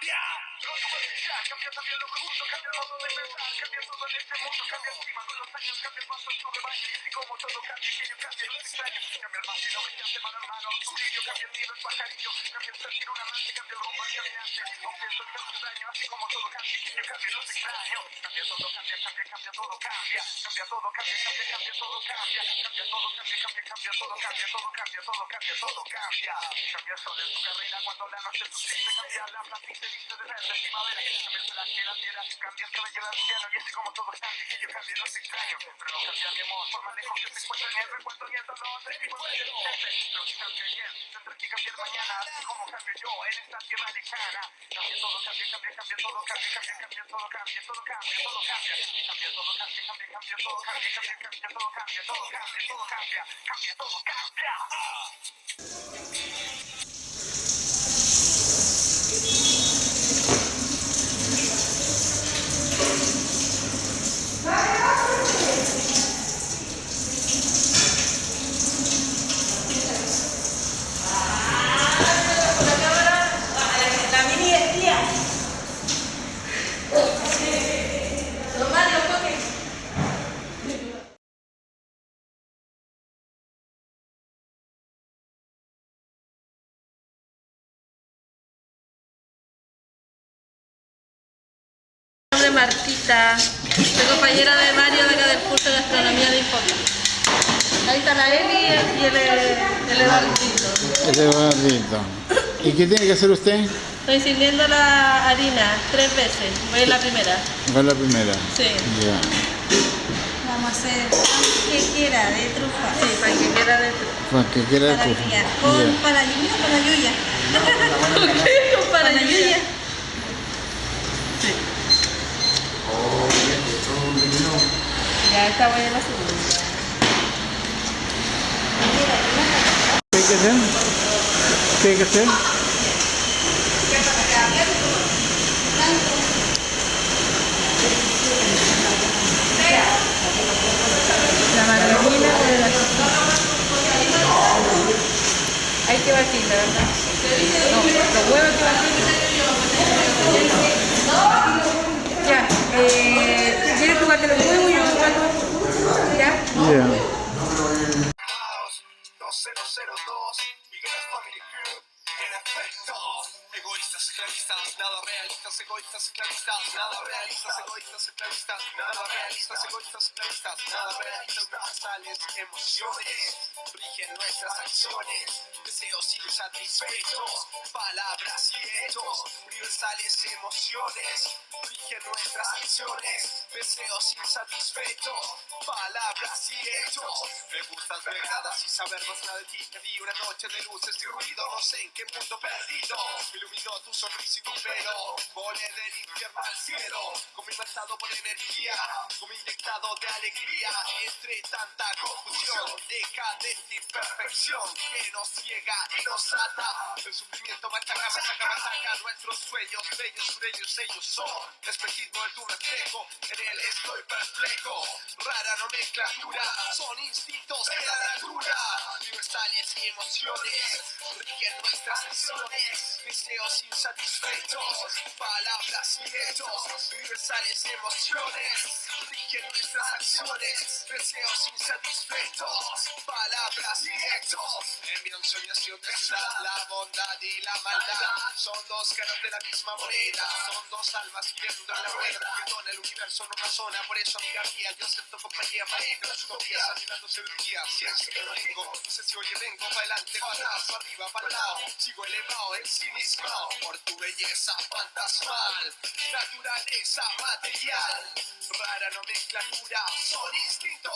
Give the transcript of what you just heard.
cambia. Lo superficial cambia también lo profundo, cambia todo de pensar, cambia todo en este mundo, cambia el clima con los años, cambia el paso en tu rebaño y así como todo cambia, que yo cambie los extraños, cambia el vacío brillante mano en mano, tu brillo, cambia el nido, el pajarillo, cambia el sentir un amante, cambia el rumbo al caminante, aunque eso es el daño, así como todo cambia, que yo cambie los extraños, cambia todo, cambia, cambia, cambia cambia, todo, cambia, cambia, cambia todo, cambia, cambia todo, cambia, cambia, cambia todo, cambia todo, cambia todo, cambia todo, cambia, cambia en tu carrera cuando la noche subsiste, cambia la plata y se viste de verde primavera, cambia la tierra, cambia el cabello del anciano y así como todo cambia, que yo cambie los extraños, pero no cambia mi amor, por que se encuentre ni el recuerdo ni el dolor de mi pueblo, lo que cambia ayer, tendré que cambiar mañana, así como cambio yo en esta tierra lejana, cambia todo, cambia, cambia, cambia todo, cambia, cambia, cambia todo, cambia, todo cambia, todo cambia, cambia todo, cambia, cambia, todo, cambia, todo cambia, todo cambia, cambia todo, cambia. Nombre es Martita, soy compañera de Mario de acá del curso de Astronomía de Infocom. Ahí está la Eli y el, el Eduardito. Es bonito. ¿Y qué tiene que hacer usted? Estoy sirviendo la harina tres veces, voy en la primera. Fue la primera. Sí. Ya. Vamos a hacer que quiera de trufa. Sí, para que quiera de Pues que quiera Para tu- criar. Con Ya. para lluvia o para lluvia. ¿Qué? Para Para lluvia. Ya está en la segunda. ¿Qué hay que hacer? ¿Qué hay que hacer? La margarina con la Hay que batirla, ¿verdad? No, los huevos que batirla. Efecto Egoístas, esclavistas, nada realistas, egoístas, esclavistas, nada realistas, egoístas, esclavistas, nada realistas, egoístas, esclavistas, nada realistas, universales, emociones, rigen nuestras acciones, deseos insatisfechos, palabras y hechos, universales emociones, rigen nuestras acciones, deseos insatisfechos, palabras y hechos, me gustas bregadas y saber más nada de ti, te di una noche de luces y ruido, no sé en qué mundo perdido, iluminó tu sonrisa y tu pelo, volé del infierno al cielo, con mi matado por energía, con mi inyectado de alegría, entre tanta confusión, decadente imperfección que nos ciega y nos ata, el sufrimiento machaca, machaca, machaca, nuestros sueños, bellos, sureños, ellos son, espejismo de tu reflejo, en él estoy perplejo, rara nomenclatura, son instintos de la natura, universales y emociones, rigen nuestras acciones, deseos insatisfechos, palabras y hechos, universales emociones, rigen nuestras acciones, deseos insatisfechos, palabras y hechos, en mi de ciudad, la bondad y la maldad, son dos caras de la misma moneda, son dos almas girando en la rueda, porque todo el universo no razona, por eso amiga mía, yo acepto compañía utopías, anhelando el día, ciencia que no tengo, sé si hoy vengo para adelante, para arriba, para lado, sigo elevado, ensimismado, por tu belleza fantasmal, naturaleza material, rara nomenclatura, son instintos